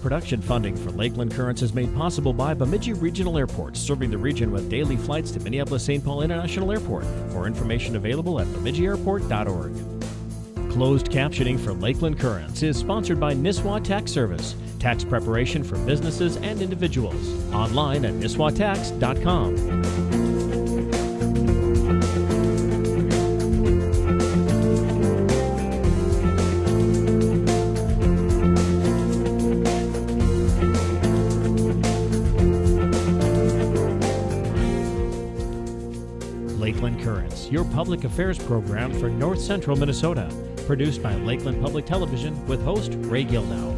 Production funding for Lakeland Currents is made possible by Bemidji Regional Airport, serving the region with daily flights to Minneapolis-St. Paul International Airport. More information available at bemidjiairport.org. Closed captioning for Lakeland Currents is sponsored by Nisswa Tax Service. Tax preparation for businesses and individuals. Online at nisswatax.com. your public affairs program for north central Minnesota. Produced by Lakeland Public Television with host Ray Gildow.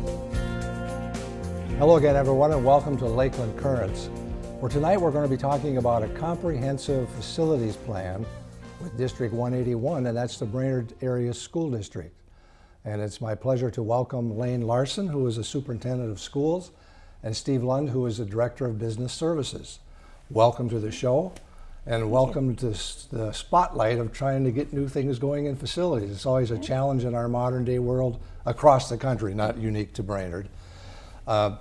Hello again, everyone, and welcome to Lakeland Currents, where tonight we're going to be talking about a comprehensive facilities plan with District 181, and that's the Brainerd Area School District. And it's my pleasure to welcome Lane Larson, who is the Superintendent of Schools, and Steve Lund, who is the Director of Business Services. Welcome to the show, and welcome to the spotlight of trying to get new things going in facilities. It's always a challenge in our modern day world across the country, not unique to Brainerd. Uh,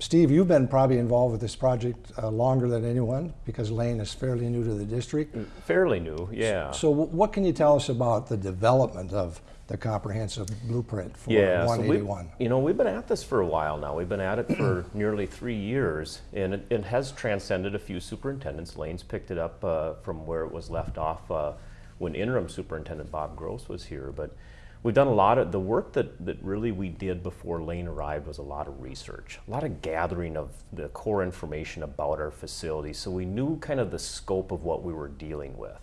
Steve, you've been probably involved with this project uh, longer than anyone because Lane is fairly new to the district. Fairly new, yeah. So wh- what can you tell us about the development of the comprehensive blueprint for yeah, so we, 181? you know, we've been at this for a while now. We've been at it for nearly three years, and it, it has transcended a few superintendents. Lane's picked it up uh, from where it was left off uh, when interim superintendent Bob Gross was here. But we've done a lot of the work that, that really we did before Lane arrived was a lot of research, a lot of gathering of the core information about our facility, so we knew kind of the scope of what we were dealing with.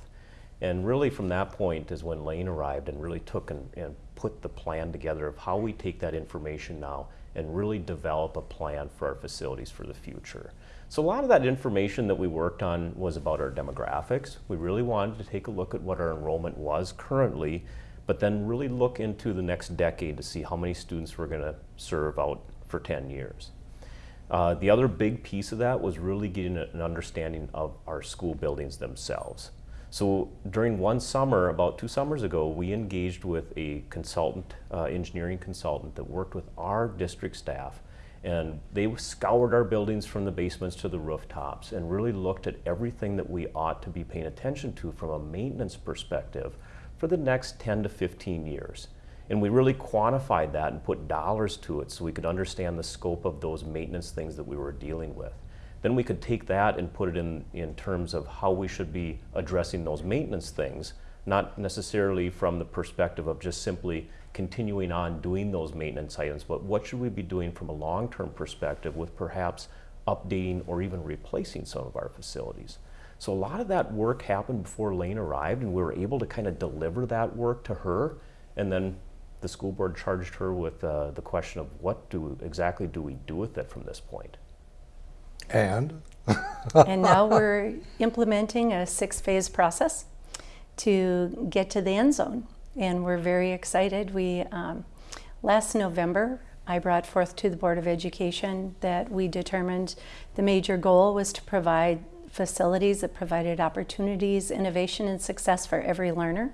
And really from that point is when Lane arrived and really took and, and put the plan together of how we take that information now and really develop a plan for our facilities for the future. So a lot of that information that we worked on was about our demographics. We really wanted to take a look at what our enrollment was currently, but then really look into the next decade to see how many students we're going to serve out for 10 years. Uh, the other big piece of that was really getting an understanding of our school buildings themselves. So during one summer, about two summers ago, we engaged with a consultant, uh, engineering consultant that worked with our district staff. And they scoured our buildings from the basements to the rooftops and really looked at everything that we ought to be paying attention to from a maintenance perspective for the next 10 to 15 years. And we really quantified that and put dollars to it so we could understand the scope of those maintenance things that we were dealing with. Then we could take that and put it in, in terms of how we should be addressing those maintenance things, not necessarily from the perspective of just simply continuing on doing those maintenance items, but what should we be doing from a long-term perspective with perhaps updating or even replacing some of our facilities. So a lot of that work happened before Lane arrived and we were able to kind of deliver that work to her and then the school board charged her with uh, the question of what do exactly do we do with it from this point. And and now we're implementing a six-phase process to get to the end zone, and we're very excited. We um, last November I brought forth to the Board of Education that we determined the major goal was to provide facilities that provided opportunities, innovation, and success for every learner.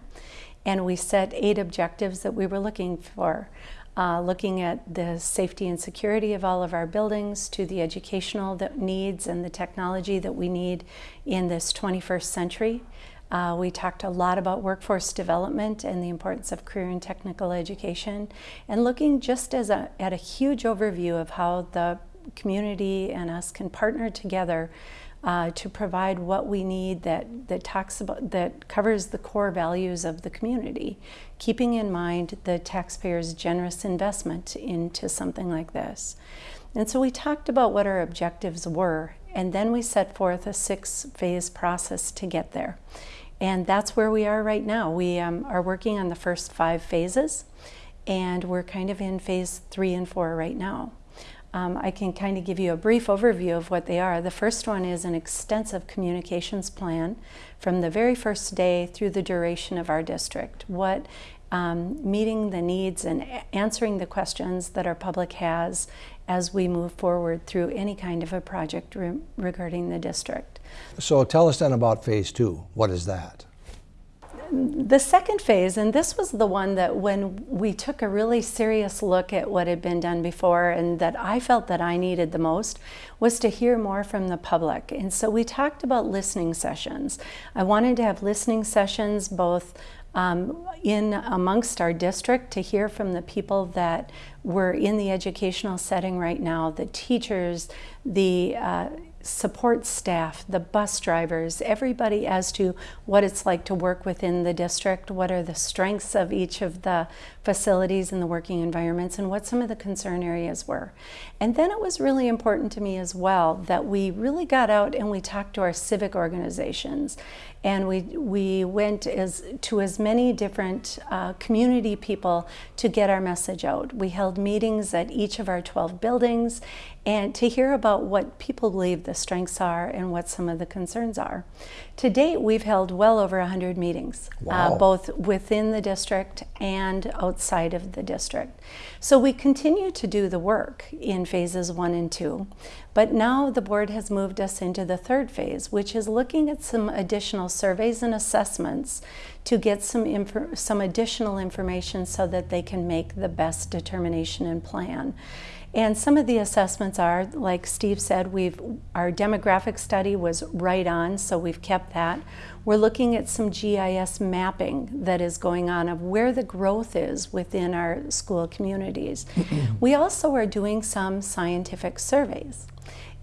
And we set eight objectives that we were looking for. Uh, looking at the safety and security of all of our buildings, to the educational needs and the technology that we need in this 21st century. Uh, we talked a lot about workforce development and the importance of career and technical education, and looking just as a, at a huge overview of how the community and us can partner together uh, to provide what we need that, that talks about that covers the core values of the community, keeping in mind the taxpayers' generous investment into something like this. And so we talked about what our objectives were, and then we set forth a six-phase process to get there. And that's where we are right now. We um, are working on the first five phases, and we're kind of in phase three and four right now. Um, I can kind of give you a brief overview of what they are. The first one is an extensive communications plan from the very first day through the duration of our district. What um, meeting the needs and answering the questions that our public has as we move forward through any kind of a project re regarding the district. so tell us then about phase two. What is that? The second phase, and this was the one that when we took a really serious look at what had been done before and that I felt that I needed the most, was to hear more from the public. And so we talked about listening sessions. I wanted to have listening sessions both um, in amongst our district to hear from the people that were in the educational setting right now, the teachers, the uh, support staff, the bus drivers, everybody as to what it's like to work within the district, what are the strengths of each of the facilities and the working environments, and what some of the concern areas were. And then it was really important to me as well that we really got out and we talked to our civic organizations and we, we went as, to as many different uh, community people to get our message out. We held meetings at each of our 12 buildings and to hear about what people believe the strengths are and what some of the concerns are. To date, we've held well over 100 meetings, uh, wow. uh, both within the district and outside of the district. So we continue to do the work in phases one and two, but now the board has moved us into the third phase, which is looking at some additional surveys and assessments to get some, some additional information so that they can make the best determination and plan. And some of the assessments are, like Steve said, we've our demographic study was right on, so we've kept that. We're looking at some GIS mapping that is going on of where the growth is within our school communities. we also are doing some scientific surveys.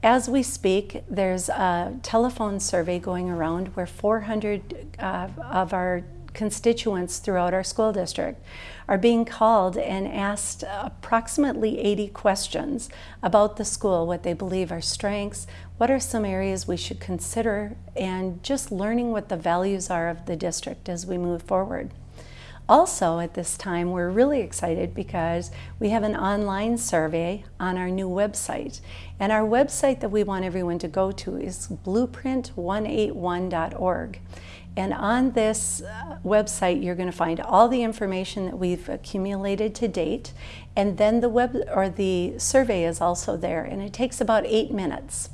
As we speak, there's a telephone survey going around where 400 uh, of our constituents throughout our school district are being called and asked approximately 80 questions about the school, what they believe are strengths, what are some areas we should consider, and just learning what the values are of the district as we move forward. Also, at this time, we're really excited because we have an online survey on our new website. And our website that we want everyone to go to is blueprint181.org. And on this uh, website, you're going to find all the information that we've accumulated to date. And then the web or the survey is also there, and it takes about eight minutes.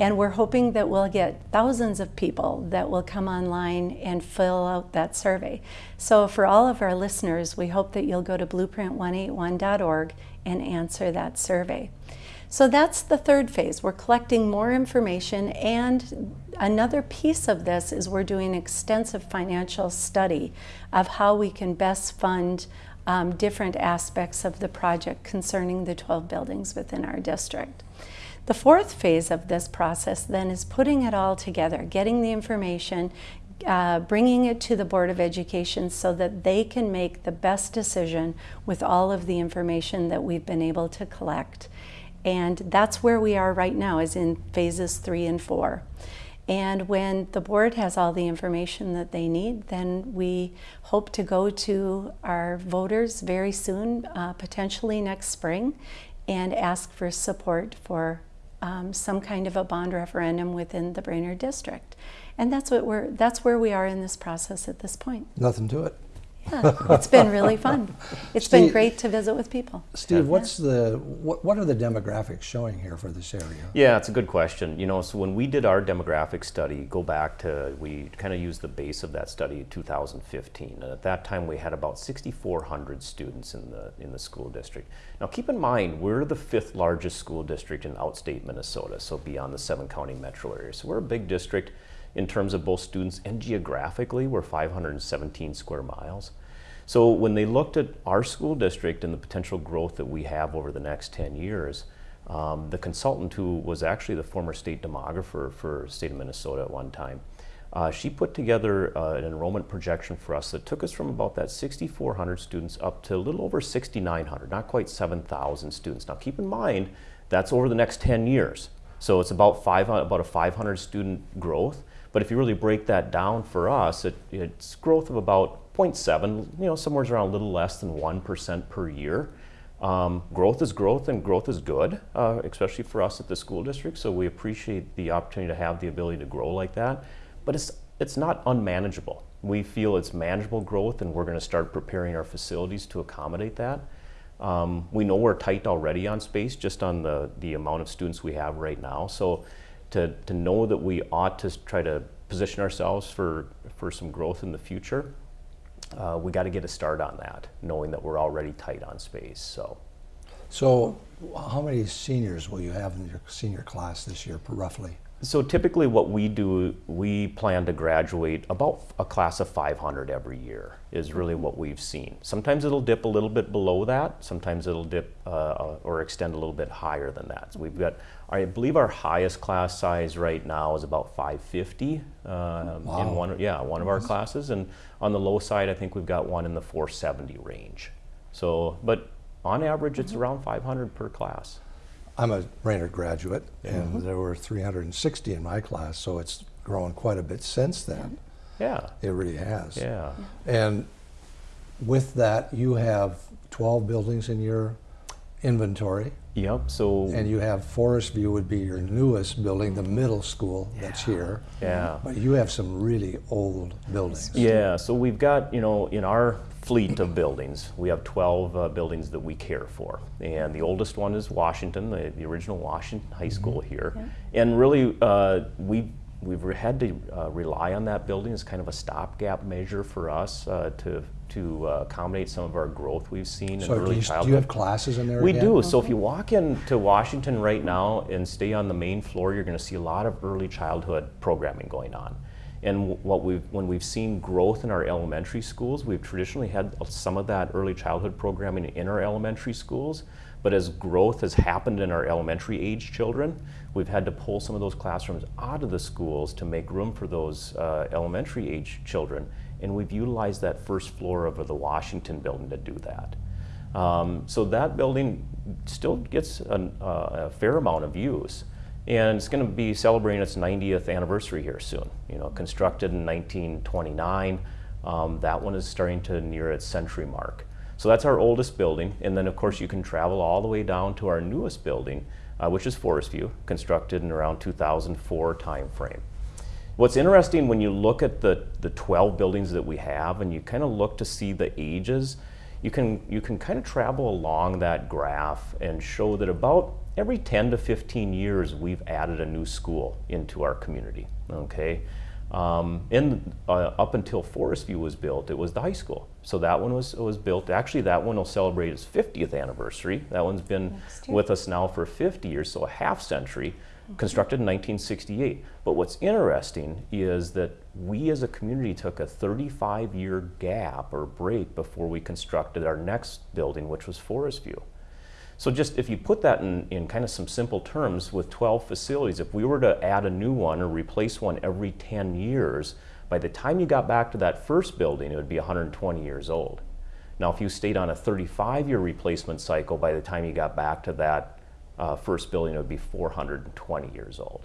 And we're hoping that we'll get thousands of people that will come online and fill out that survey. So for all of our listeners, we hope that you'll go to blueprint181.org and answer that survey. So that's the third phase. We're collecting more information and another piece of this is we're doing extensive financial study of how we can best fund um, different aspects of the project concerning the 12 buildings within our district. The fourth phase of this process then is putting it all together, getting the information, uh, bringing it to the Board of Education so that they can make the best decision with all of the information that we've been able to collect. And that's where we are right now, is in phases three and four. And when the board has all the information that they need, then we hope to go to our voters very soon, uh, potentially next spring, and ask for support for um, some kind of a bond referendum within the Brainerd district. And that's what we're that's where we are in this process at this point. Nothing to it. Yeah, it's been really fun. It's Steve, been great to visit with people. Steve, what's the what, what are the demographics showing here for this area? Yeah, it's a good question. You know, so when we did our demographic study, go back to we kind of used the base of that study 2015, and at that time we had about 6,400 students in the in the school district. Now, keep in mind we're the fifth largest school district in outstate Minnesota, so beyond the seven county metro area. So we're a big district in terms of both students and geographically, we're 517 square miles. So when they looked at our school district and the potential growth that we have over the next 10 years, um, the consultant who was actually the former state demographer for state of Minnesota at one time, uh, she put together uh, an enrollment projection for us that took us from about that 6,400 students up to a little over 6,900, not quite 7,000 students. Now keep in mind, that's over the next 10 years. So it's about, five, about a 500 student growth. But if you really break that down for us, it, it's growth of about 0.7, you know, somewhere around a little less than 1% per year. Um, growth is growth and growth is good, uh, especially for us at the school district. So we appreciate the opportunity to have the ability to grow like that. But it's, it's not unmanageable. We feel it's manageable growth and we're going to start preparing our facilities to accommodate that. Um, we know we're tight already on space just on the, the amount of students we have right now. So to, to know that we ought to try to position ourselves for, for some growth in the future, uh, we got to get a start on that, knowing that we're already tight on space. So. So, how many seniors will you have in your senior class this year, roughly? So typically what we do, we plan to graduate about a class of 500 every year is really what we've seen. Sometimes it'll dip a little bit below that. Sometimes it'll dip uh, or extend a little bit higher than that. So we've got, I believe our highest class size right now is about 550 um, wow. in one, yeah, one of our classes. And on the low side, I think we've got one in the 470 range. So, but on average, it's around 500 per class. I'm a Brainerd graduate, and there were 360 in my class, so it's grown quite a bit since then. Yeah. It really has. Yeah. And with that, you have 12 buildings in your inventory, Yep. So and you have Forest View would be your newest building, the middle school that's here. yeah. But you have some really old buildings. Yeah, so we've got, you know, in our fleet of buildings, we have 12 uh, buildings that we care for. And the oldest one is Washington, the, the original Washington High School here. And really, uh, we, we've had to uh, rely on that building as kind of a stopgap measure for us uh, to, to uh, accommodate some of our growth we've seen in So do early you, do childhood. you have classes in there We again? do. So if you walk into Washington right now and stay on the main floor, you're going to see a lot of early childhood programming going on. And what we've, when we've seen growth in our elementary schools, we've traditionally had some of that early childhood programming in our elementary schools. But as growth has happened in our elementary age children, we've had to pull some of those classrooms out of the schools to make room for those uh, elementary age children. And we've utilized that first floor of the Washington building to do that. Um, so that building still gets an, uh, a fair amount of use. And it's going to be celebrating its 90th anniversary here soon. You know, constructed in 1929, um, that one is starting to near its century mark. So that's our oldest building. And then, of course, you can travel all the way down to our newest building, uh, which is Forest View, constructed in around 2004 timeframe. What's interesting when you look at the, the 12 buildings that we have and you kind of look to see the ages, you can, you can kind of travel along that graph and show that about every 10 to 15 years we've added a new school into our community, okay? Um, and uh, up until Forest View was built, it was the high school. So that one was, was built, actually that one will celebrate its 50th anniversary. That one's been with us now for 50 years, so a half century, constructed in 1968. But what's interesting is that we as a community took a 35 year gap or break before we constructed our next building, which was Forest View. So just if you put that in, in kind of some simple terms with 12 facilities, if we were to add a new one or replace one every 10 years, by the time you got back to that first building, it would be 120 years old. Now, if you stayed on a 35 year replacement cycle, by the time you got back to that uh, first building, would be 420 years old.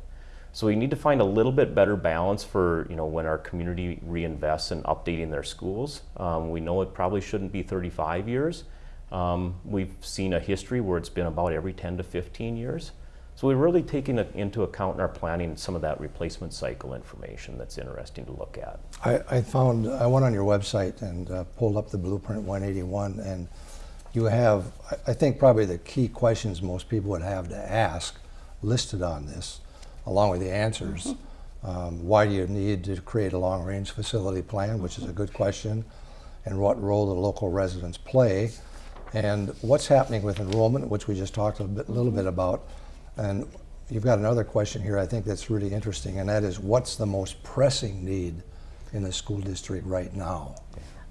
So we need to find a little bit better balance for you know when our community reinvests in updating their schools. Um, we know it probably shouldn't be 35 years. Um, we've seen a history where it's been about every 10 to 15 years. So we're really taking into account in our planning some of that replacement cycle information that's interesting to look at. I, I found, I went on your website and uh, pulled up the Blueprint 181, and you have, I- think probably the key questions most people would have to ask listed on this, along with the answers. Um, Why do you need to create a long-range facility plan, which is a good question, and what role do local residents play? And what's happening with enrollment, which we just talked a bit- little bit about. And you've got another question here I think that's really interesting, and that is what's the most pressing need in the school district right now?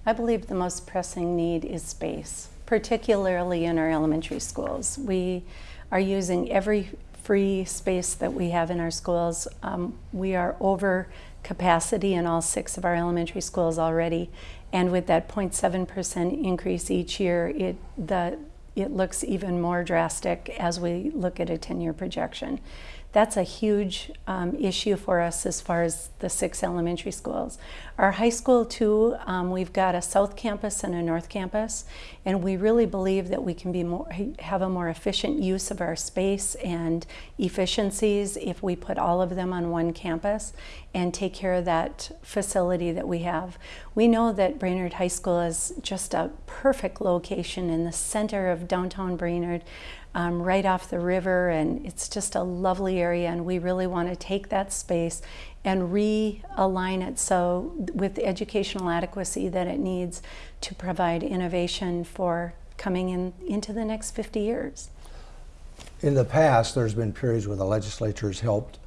I believe the most pressing need is space, particularly in our elementary schools. We are using every free space that we have in our schools. Um, we are over capacity in all six of our elementary schools already, and with that 0.7% increase each year, it the it looks even more drastic as we look at a 10-year projection. That's a huge um, issue for us as far as the six elementary schools. Our high school, too, um, we've got a south campus and a north campus, and we really believe that we can be more, have a more efficient use of our space and efficiencies if we put all of them on one campus and take care of that facility that we have. We know that Brainerd High School is just a perfect location in the center of downtown Brainerd. um, right off the river, and it's just a lovely area. And we really want to take that space and realign it so with the educational adequacy that it needs to provide innovation for coming in into the next 50 years. In the past, there's been periods where the legislature's helped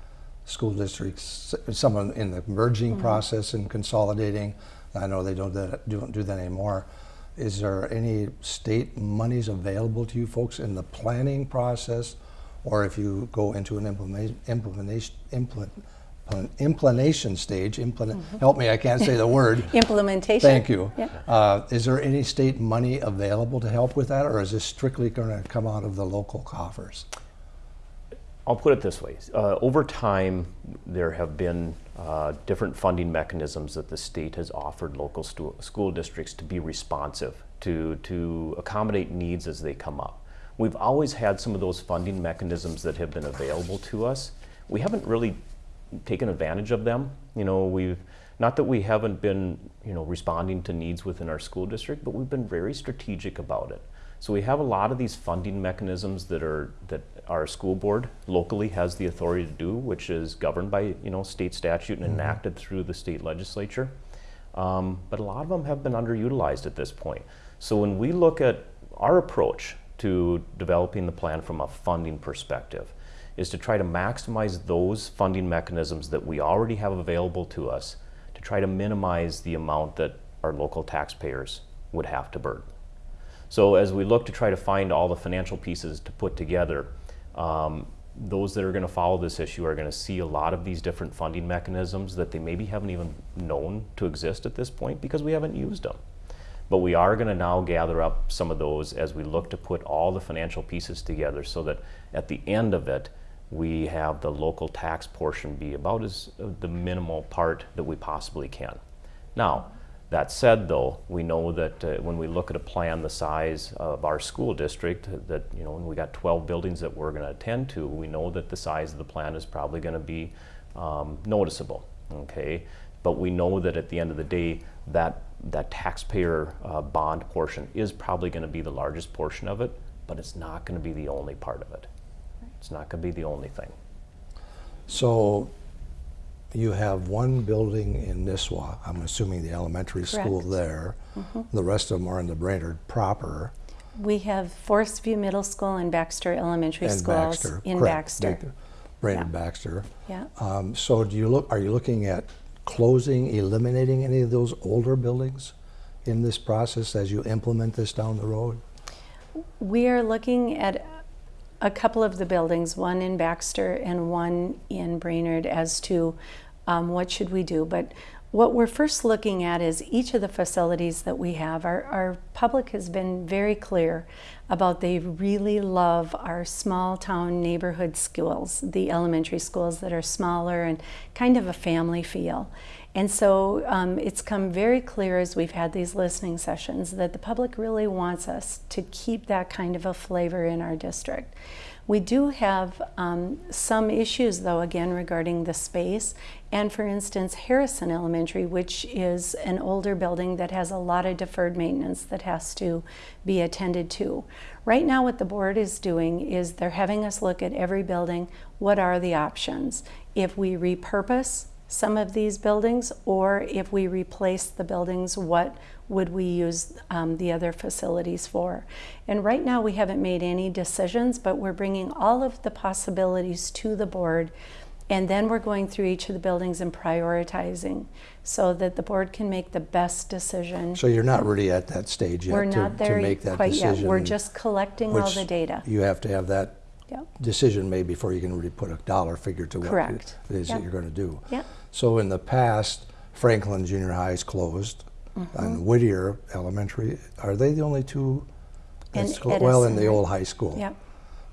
school districts, some in in the merging Mm-hmm. process and consolidating. I know they don't, that- don't do that anymore. Is there any state monies available to you folks in the planning process? Or if you go into an implement, implementation, implement, implementation stage, implement, help me, I can't say the word. Implementation. Thank you. Yeah. Uh, Is there any state money available to help with that, or is this strictly going to come out of the local coffers? I'll put it this way. Uh, over time, there have been uh, different funding mechanisms that the state has offered local school districts to be responsive, to, to accommodate needs as they come up. We've always had some of those funding mechanisms that have been available to us. We haven't really taken advantage of them. You know, we've not that we haven't been, you know, responding to needs within our school district, but we've been very strategic about it. So we have a lot of these funding mechanisms that are that our school board locally has the authority to do, which is governed by you know state statute and enacted through the state legislature. Um, but a lot of them have been underutilized at this point. So when we look at our approach to developing the plan from a funding perspective, is to try to maximize those funding mechanisms that we already have available to us to try to minimize the amount that our local taxpayers would have to burden. So as we look to try to find all the financial pieces to put together, um, those that are going to follow this issue are going to see a lot of these different funding mechanisms that they maybe haven't even known to exist at this point because we haven't used them. But we are going to now gather up some of those as we look to put all the financial pieces together so that at the end of it, we have the local tax portion be about as the minimal part that we possibly can. Now, that said, though, we know that uh, when we look at a plan the size of our school district, that you know, when we got 12 buildings that we're going to attend to, we know that the size of the plan is probably going to be um, noticeable. Okay, but we know that at the end of the day, that that taxpayer uh, bond portion is probably going to be the largest portion of it, but it's not going to be the only part of it. It's not going to be the only thing. So you have one building in Nisswa, I'm assuming the elementary school Correct. there. The rest of them are in the Brainerd proper. We have Forest View Middle School and Baxter Elementary and Schools Baxter. in correct, Baxter. Brainerd Yeah. Baxter. Yeah. Um, So do you look, are you looking at closing, eliminating any of those older buildings in this process as you implement this down the road? We are looking at a couple of the buildings, one in Baxter and one in Brainerd, as to um, what should we do. But what we're first looking at is each of the facilities that we have. Our, our public has been very clear about they really love our small town neighborhood schools, the elementary schools that are smaller and kind of a family feel. And so um, it's come very clear as we've had these listening sessions that the public really wants us to keep that kind of a flavor in our district. We do have um, some issues, though, again, regarding the space. And for instance, Harrison Elementary, which is an older building that has a lot of deferred maintenance that has to be attended to. Right now, what the board is doing is they're having us look at every building. What are the options? If we repurpose some of these buildings, or if we replace the buildings, what would we use um, the other facilities for? And right now, we haven't made any decisions, but we're bringing all of the possibilities to the board, and then we're going through each of the buildings and prioritizing so that the board can make the best decision. So you're not really at that stage yet we're to, not to there make that quite decision? yet. We're just collecting all the data. You have to have that Yep. decision made before you can really put a dollar figure to what Correct. it is that you're going to do. Yep. So in the past, Franklin Junior High is closed, Mm-hmm. and Whittier Elementary, are they the only two? And that's clo- Well, in the right? old high school. Yep.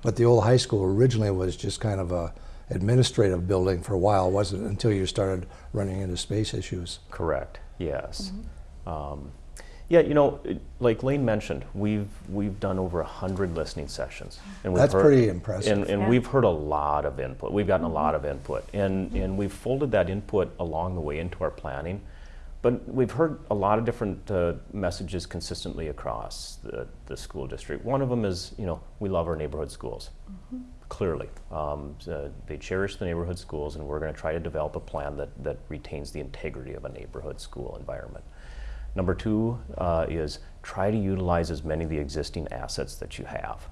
But the old high school originally was just kind of a administrative building for a while, wasn't it? Until you started running into space issues. Correct. Yes. Um, yeah, you know, like Lane mentioned, we've we've done over a hundred listening sessions, and we've That's heard- pretty impressive. And, and Yeah. we've heard a lot of input. We've gotten a lot of input, and and we've folded that input along the way into our planning. but we've heard a lot of different uh, messages consistently across the, the school district. One of them is, you know, we love our neighborhood schools. Clearly, um, so they cherish the neighborhood schools, and we're going to try to develop a plan that, that retains the integrity of a neighborhood school environment. Number two uh, is try to utilize as many of the existing assets that you have.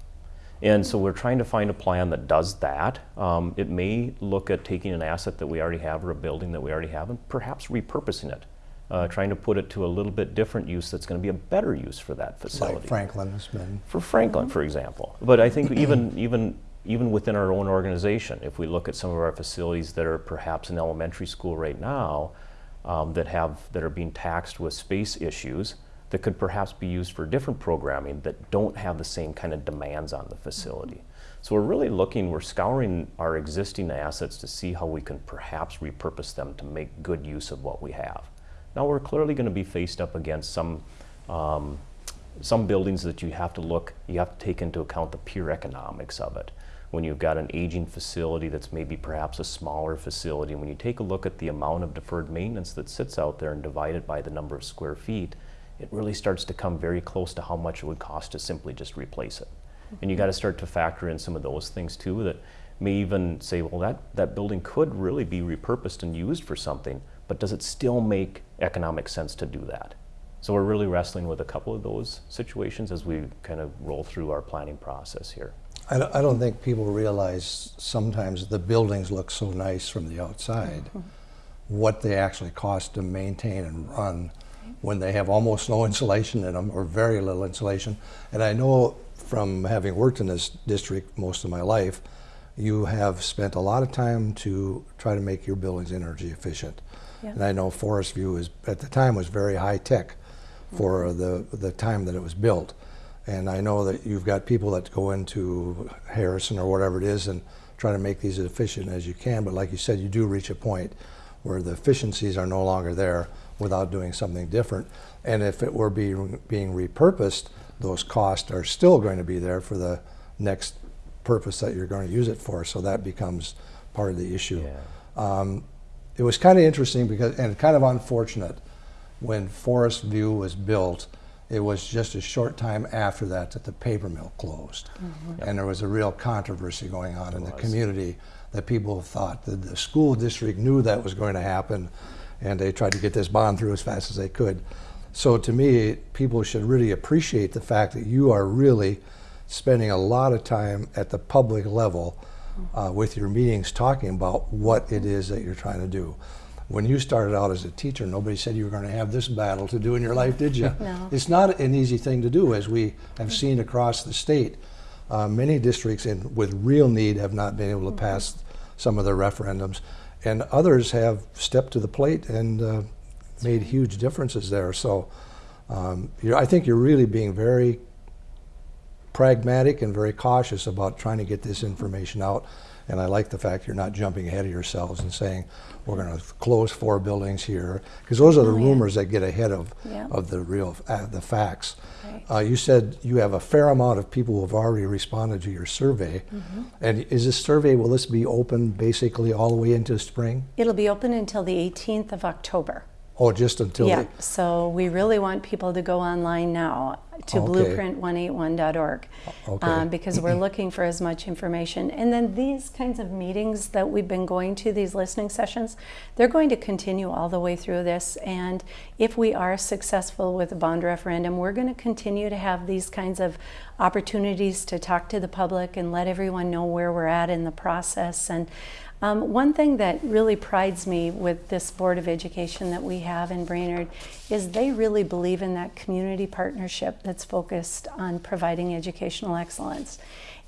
And so we're trying to find a plan that does that. Um, it may look at taking an asset that we already have or a building that we already have and perhaps repurposing it, uh, trying to put it to a little bit different use that's going to be a better use for that facility. Like Franklin has been. For Franklin, for example. But I think even even even within our own organization, if we look at some of our facilities that are perhaps an elementary school right now, um, that have that are being taxed with space issues, that could perhaps be used for different programming that don't have the same kind of demands on the facility. So we're really looking, we're scouring our existing assets to see how we can perhaps repurpose them to make good use of what we have. Now we're clearly going to be faced up against some um, some buildings that you have to look, you have to take into account the pure economics of it. When you've got an aging facility that's maybe perhaps a smaller facility, when you take a look at the amount of deferred maintenance that sits out there and divide it by the number of square feet, it really starts to come very close to how much it would cost to simply just replace it. And you mm-hmm. got to start to factor in some of those things too that may even say, well, that, that building could really be repurposed and used for something, but does it still make economic sense to do that? So we're really wrestling with a couple of those situations as we kind of roll through our planning process here. I don't, I don't think people realize sometimes the buildings look so nice from the outside, mm-hmm. what they actually cost to maintain and run when they have almost no insulation in them or very little insulation. And I know from having worked in this district most of my life, you have spent a lot of time to try to make your buildings energy efficient. Yeah. And I know Forest View is, at the time, was very high tech for mm-hmm. the, the time that it was built. And I know that you've got people that go into Harrison or whatever it is and try to make these as efficient as you can. But like you said, you do reach a point where the efficiencies are no longer there without doing something different. And if it were being, being repurposed, those costs are still going to be there for the next purpose that you're going to use it for. So that becomes part of the issue. Um, it was kind of interesting because, and kind of unfortunate, when Forest View was built, it was just a short time after that that the paper mill closed. And there was a real controversy going on in the community that people thought that the school district knew that was going to happen and they tried to get this bond through as fast as they could. So to me, people should really appreciate the fact that you are really spending a lot of time at the public level uh, with your meetings talking about what it is that you're trying to do. When you started out as a teacher, nobody said you were going to have this battle to do in your life, did you? No. It's not an easy thing to do, as we have seen across the state. Uh, many districts in, with real need have not been able to pass some of their referendums, and others have stepped to the plate and uh, made huge differences there. So um, you're, I think you're really being very pragmatic and very cautious about trying to get this information out. And I like the fact you're not jumping ahead of yourselves and saying we're going to close four buildings here, because those are the Oh, yeah. rumors that get ahead of Yeah. of the real uh, the facts. Right. Uh, you said you have a fair amount of people who have already responded to your survey. Mm-hmm. And is this survey will this be open basically all the way into spring? It'll be open until the 18th of October. Oh, just until yeah, the, so we really want people to go online now to Okay. blueprint181.org Okay. um, because we're looking for as much information. And then these kinds of meetings that we've been going to, these listening sessions, they're going to continue all the way through this. And if we are successful with the bond referendum, we're going to continue to have these kinds of opportunities to talk to the public and let everyone know where we're at in the process. And um, one thing that really prides me with this Board of Education that we have in Brainerd is they really believe in that community partnership that's focused on providing educational excellence.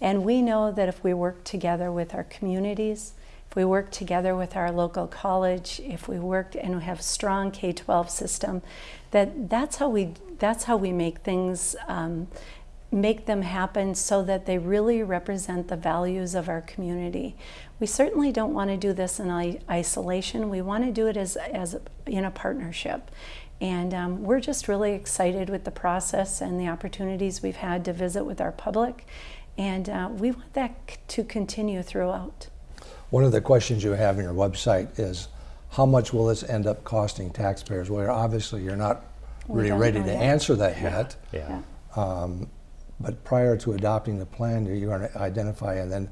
And we know that if we work together with our communities, if we work together with our local college, if we work and we have a strong K-12 system, that that's how we that's how we make things um, make them happen so that they really represent the values of our community. We certainly don't want to do this in isolation. We want to do it as, as in a partnership. And um, we're just really excited with the process and the opportunities we've had to visit with our public. And uh, we want that to continue throughout. one of the questions you have on your website is how much will this end up costing taxpayers? Well, obviously, you're not really ready to yet. answer that yet. Yeah. But prior to adopting the plan, you're going to identify and then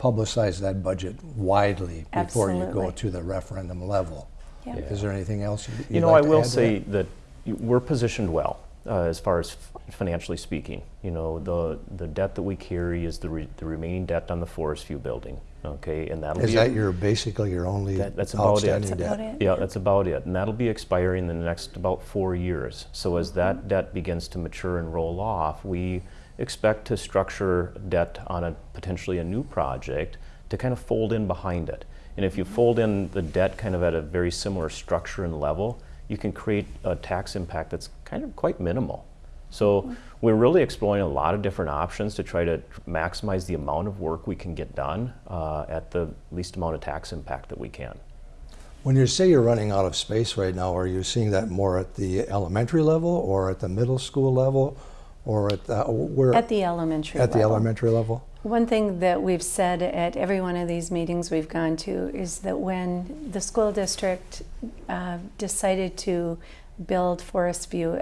publicize that budget widely before you go to the referendum level. Yeah. Is there anything else you- You you'd know, like I to will add say that? that we're positioned well uh, as far as f- financially speaking. You know, the the debt that we carry is the re- the remaining debt on the Forest View building. Okay, and that'll Is be that your, basically your only That- that's about it. outstanding That's debt? about it. Yeah, that's about it. And that'll be expiring in the next about four years. So as Mm-hmm. that debt begins to mature and roll off, we expect to structure debt on a potentially a new project to kind of fold in behind it. And if you Mm-hmm. fold in the debt kind of at a very similar structure and level, you can create a tax impact that's kind of quite minimal. So Mm-hmm. we're really exploring a lot of different options to try to maximize the amount of work we can get done uh, at the least amount of tax impact that we can. When you say you're running out of space right now, are you seeing that more at the elementary level or at the middle school level or at the, where? At the elementary At the level. elementary level? One thing that we've said at every one of these meetings we've gone to is that when the school district uh, decided to build Forest View,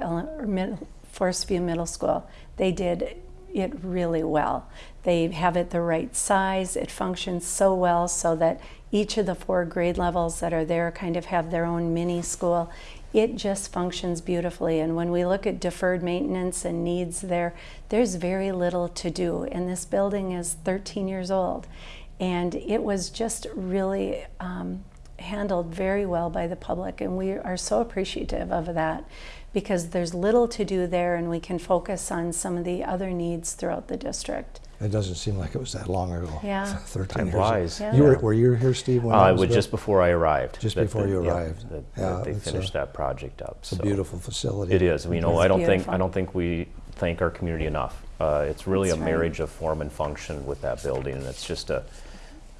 Forest View Middle School, they did it really well. They have it the right size, it functions so well so that each of the four grade levels that are there kind of have their own mini school. It just functions beautifully. And when we look at deferred maintenance and needs there, there's very little to do. And this building is 13 years old. And it was just really um, handled very well by the public. And we are so appreciative of that because there's little to do there and we can focus on some of the other needs throughout the district. It doesn't seem like it was that long ago. Yeah. 13 Time years. flies. Yeah. You were, were you here, Steve, when Uh, that it was was built? just before I arrived. Just that before the- you yeah, arrived. that- Yeah, that they it's a- finished that project up. It's a so. beautiful facility. It is. You know, It's I don't think. I don't think we thank our community enough. Uh, it's really That's a right. marriage of form and function with that building, and it's just a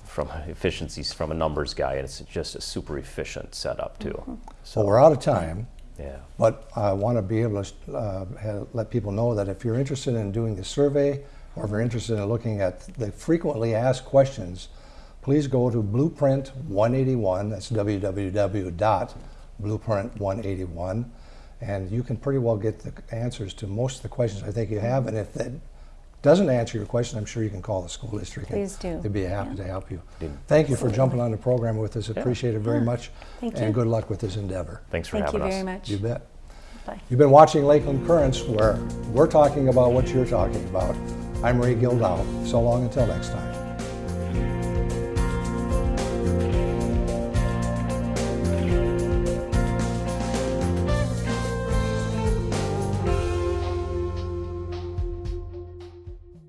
from efficiencies from a numbers guy, and it's just a super efficient setup too. Mm-hmm. So Well, we're out of time. yeah, But I want to be able to uh, ha- let people know that if you're interested in doing the survey or if you're interested in looking at the frequently asked questions, please go to Blueprint 181. That's www.blueprint181. And you can pretty well get the answers to most of the questions I think you have. And if that doesn't answer your question, I'm sure you can call the school district. Please do. They'd be happy to help you. Did- Thank you for jumping on the program with us. Appreciate it very Yeah. much. Thank And you. good luck with this endeavor. thanks for having us. Thank you having us. very much. You bet. Bye. You've been watching Lakeland Currents, where we're talking about what you're talking about. I'm Ray Gildow. So long until next time.